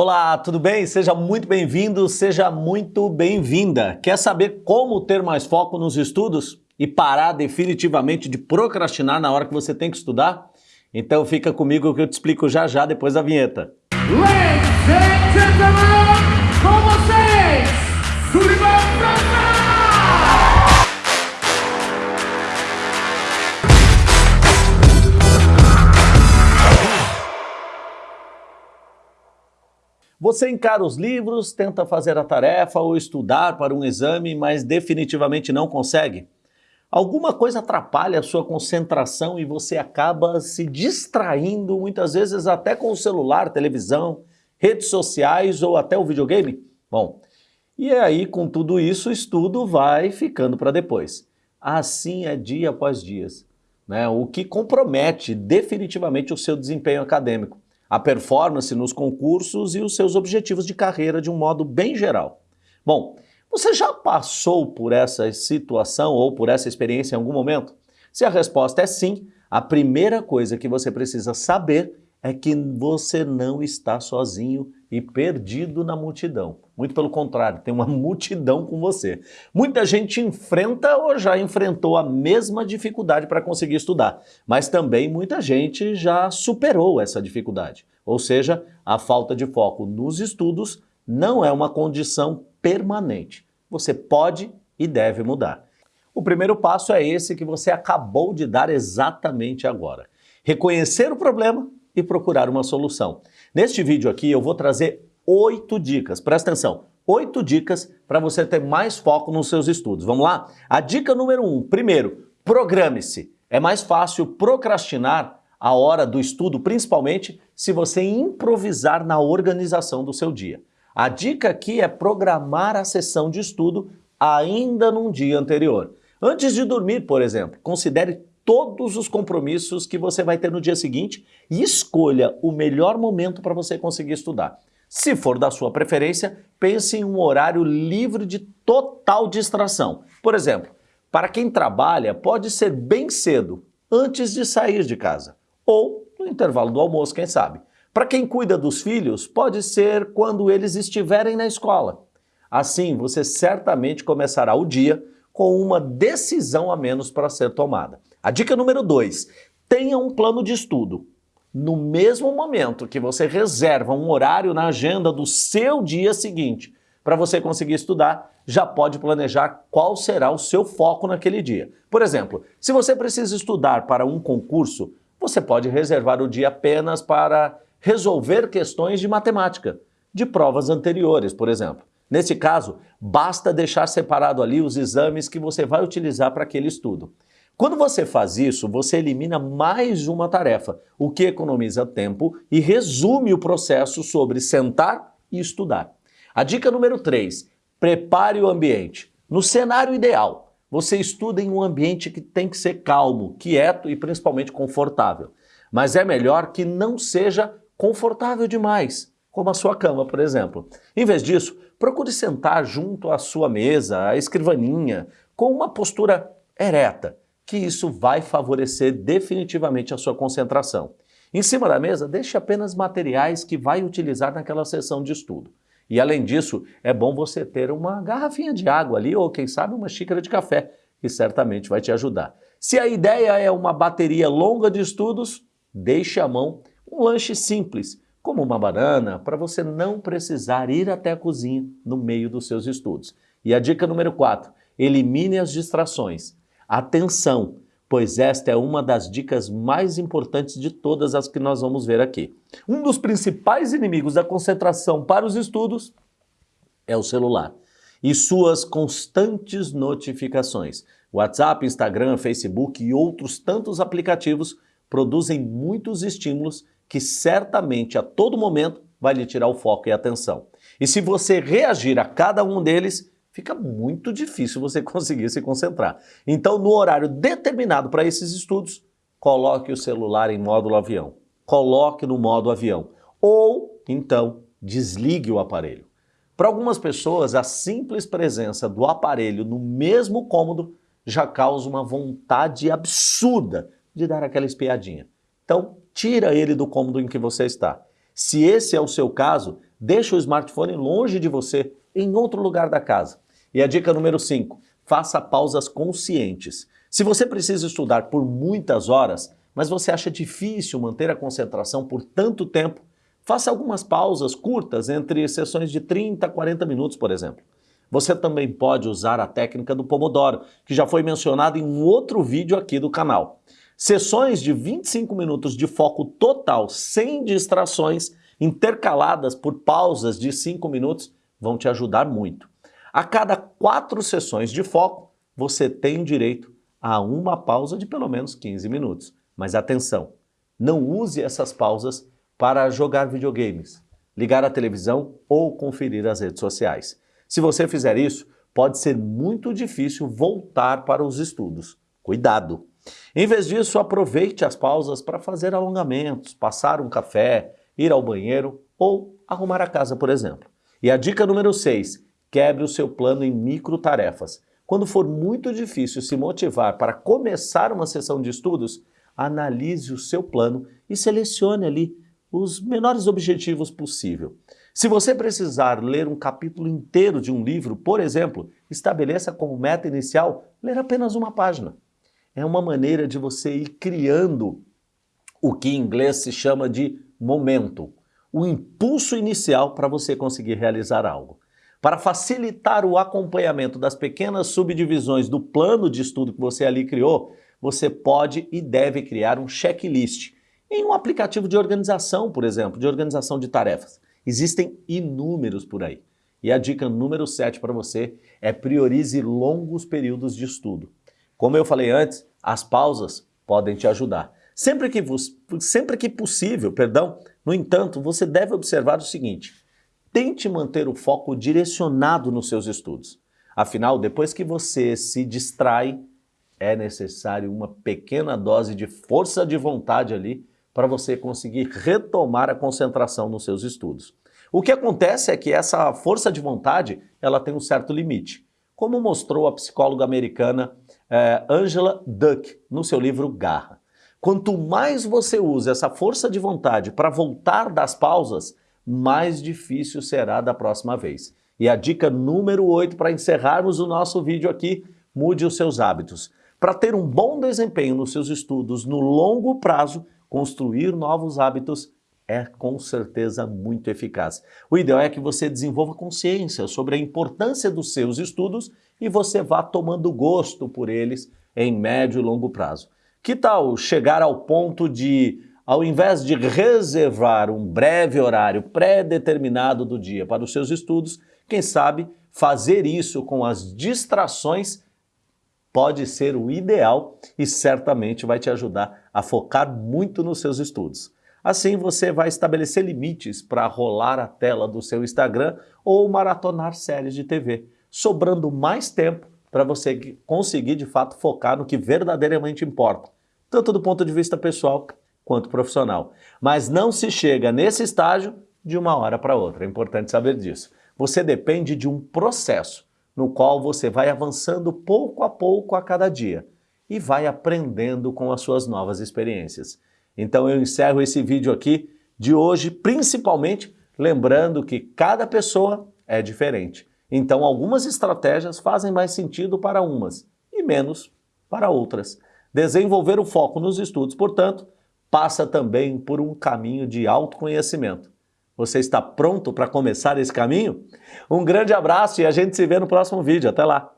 Olá, tudo bem? Seja muito bem-vindo, seja muito bem-vinda. Quer saber como ter mais foco nos estudos e parar definitivamente de procrastinar na hora que você tem que estudar? Então fica comigo que eu te explico já já depois da vinheta. Ladies and gentlemen, Você encara os livros, tenta fazer a tarefa ou estudar para um exame, mas definitivamente não consegue? Alguma coisa atrapalha a sua concentração e você acaba se distraindo, muitas vezes até com o celular, televisão, redes sociais ou até o videogame? Bom, e aí com tudo isso o estudo vai ficando para depois. Assim é dia após dia, né? o que compromete definitivamente o seu desempenho acadêmico a performance nos concursos e os seus objetivos de carreira de um modo bem geral. Bom, você já passou por essa situação ou por essa experiência em algum momento? Se a resposta é sim, a primeira coisa que você precisa saber é que você não está sozinho e perdido na multidão. Muito pelo contrário, tem uma multidão com você. Muita gente enfrenta ou já enfrentou a mesma dificuldade para conseguir estudar, mas também muita gente já superou essa dificuldade. Ou seja, a falta de foco nos estudos não é uma condição permanente. Você pode e deve mudar. O primeiro passo é esse que você acabou de dar exatamente agora. Reconhecer o problema e procurar uma solução. Neste vídeo aqui eu vou trazer oito dicas, presta atenção, oito dicas para você ter mais foco nos seus estudos. Vamos lá? A dica número um, primeiro, programe-se. É mais fácil procrastinar a hora do estudo, principalmente se você improvisar na organização do seu dia. A dica aqui é programar a sessão de estudo ainda num dia anterior. Antes de dormir, por exemplo, considere todos os compromissos que você vai ter no dia seguinte e escolha o melhor momento para você conseguir estudar. Se for da sua preferência, pense em um horário livre de total distração. Por exemplo, para quem trabalha, pode ser bem cedo, antes de sair de casa, ou no intervalo do almoço, quem sabe. Para quem cuida dos filhos, pode ser quando eles estiverem na escola. Assim, você certamente começará o dia com uma decisão a menos para ser tomada. A dica número 2, tenha um plano de estudo. No mesmo momento que você reserva um horário na agenda do seu dia seguinte para você conseguir estudar, já pode planejar qual será o seu foco naquele dia. Por exemplo, se você precisa estudar para um concurso, você pode reservar o dia apenas para resolver questões de matemática, de provas anteriores, por exemplo. Nesse caso, basta deixar separado ali os exames que você vai utilizar para aquele estudo. Quando você faz isso, você elimina mais uma tarefa, o que economiza tempo e resume o processo sobre sentar e estudar. A dica número 3, prepare o ambiente. No cenário ideal, você estuda em um ambiente que tem que ser calmo, quieto e principalmente confortável. Mas é melhor que não seja confortável demais, como a sua cama, por exemplo. Em vez disso, procure sentar junto à sua mesa, à escrivaninha, com uma postura ereta, que isso vai favorecer definitivamente a sua concentração. Em cima da mesa, deixe apenas materiais que vai utilizar naquela sessão de estudo. E além disso, é bom você ter uma garrafinha de água ali ou quem sabe uma xícara de café, que certamente vai te ajudar. Se a ideia é uma bateria longa de estudos, deixe à mão um lanche simples, como uma banana, para você não precisar ir até a cozinha no meio dos seus estudos. E a dica número 4, elimine as distrações. Atenção, pois esta é uma das dicas mais importantes de todas as que nós vamos ver aqui. Um dos principais inimigos da concentração para os estudos é o celular e suas constantes notificações. WhatsApp, Instagram, Facebook e outros tantos aplicativos produzem muitos estímulos que certamente a todo momento vai lhe tirar o foco e a atenção. E se você reagir a cada um deles, fica muito difícil você conseguir se concentrar. Então, no horário determinado para esses estudos, coloque o celular em módulo avião. Coloque no modo avião. Ou, então, desligue o aparelho. Para algumas pessoas, a simples presença do aparelho no mesmo cômodo já causa uma vontade absurda de dar aquela espiadinha. Então, tira ele do cômodo em que você está. Se esse é o seu caso, deixa o smartphone longe de você, em outro lugar da casa. E a dica número 5, faça pausas conscientes. Se você precisa estudar por muitas horas, mas você acha difícil manter a concentração por tanto tempo, faça algumas pausas curtas entre sessões de 30 a 40 minutos, por exemplo. Você também pode usar a técnica do Pomodoro, que já foi mencionada em um outro vídeo aqui do canal. Sessões de 25 minutos de foco total, sem distrações, intercaladas por pausas de 5 minutos, vão te ajudar muito. A cada quatro sessões de foco, você tem direito a uma pausa de pelo menos 15 minutos. Mas atenção, não use essas pausas para jogar videogames, ligar a televisão ou conferir as redes sociais. Se você fizer isso, pode ser muito difícil voltar para os estudos. Cuidado! Em vez disso, aproveite as pausas para fazer alongamentos, passar um café, ir ao banheiro ou arrumar a casa, por exemplo. E a dica número 6, quebre o seu plano em micro tarefas. Quando for muito difícil se motivar para começar uma sessão de estudos, analise o seu plano e selecione ali os menores objetivos possível. Se você precisar ler um capítulo inteiro de um livro, por exemplo, estabeleça como meta inicial ler apenas uma página. É uma maneira de você ir criando o que em inglês se chama de momento, o impulso inicial para você conseguir realizar algo. Para facilitar o acompanhamento das pequenas subdivisões do plano de estudo que você ali criou, você pode e deve criar um checklist em um aplicativo de organização, por exemplo, de organização de tarefas. Existem inúmeros por aí. E a dica número 7 para você é priorize longos períodos de estudo. Como eu falei antes, as pausas podem te ajudar. Sempre que, sempre que possível, perdão, no entanto, você deve observar o seguinte, tente manter o foco direcionado nos seus estudos. Afinal, depois que você se distrai, é necessário uma pequena dose de força de vontade ali para você conseguir retomar a concentração nos seus estudos. O que acontece é que essa força de vontade ela tem um certo limite, como mostrou a psicóloga americana eh, Angela Duck no seu livro Garra. Quanto mais você usa essa força de vontade para voltar das pausas, mais difícil será da próxima vez. E a dica número 8 para encerrarmos o nosso vídeo aqui, mude os seus hábitos. Para ter um bom desempenho nos seus estudos no longo prazo, construir novos hábitos é com certeza muito eficaz. O ideal é que você desenvolva consciência sobre a importância dos seus estudos e você vá tomando gosto por eles em médio e longo prazo. Que tal chegar ao ponto de, ao invés de reservar um breve horário pré-determinado do dia para os seus estudos, quem sabe fazer isso com as distrações pode ser o ideal e certamente vai te ajudar a focar muito nos seus estudos. Assim você vai estabelecer limites para rolar a tela do seu Instagram ou maratonar séries de TV, sobrando mais tempo para você conseguir de fato focar no que verdadeiramente importa, tanto do ponto de vista pessoal quanto profissional. Mas não se chega nesse estágio de uma hora para outra, é importante saber disso. Você depende de um processo no qual você vai avançando pouco a pouco a cada dia e vai aprendendo com as suas novas experiências. Então eu encerro esse vídeo aqui de hoje, principalmente lembrando que cada pessoa é diferente. Então algumas estratégias fazem mais sentido para umas e menos para outras. Desenvolver o foco nos estudos, portanto, passa também por um caminho de autoconhecimento. Você está pronto para começar esse caminho? Um grande abraço e a gente se vê no próximo vídeo. Até lá!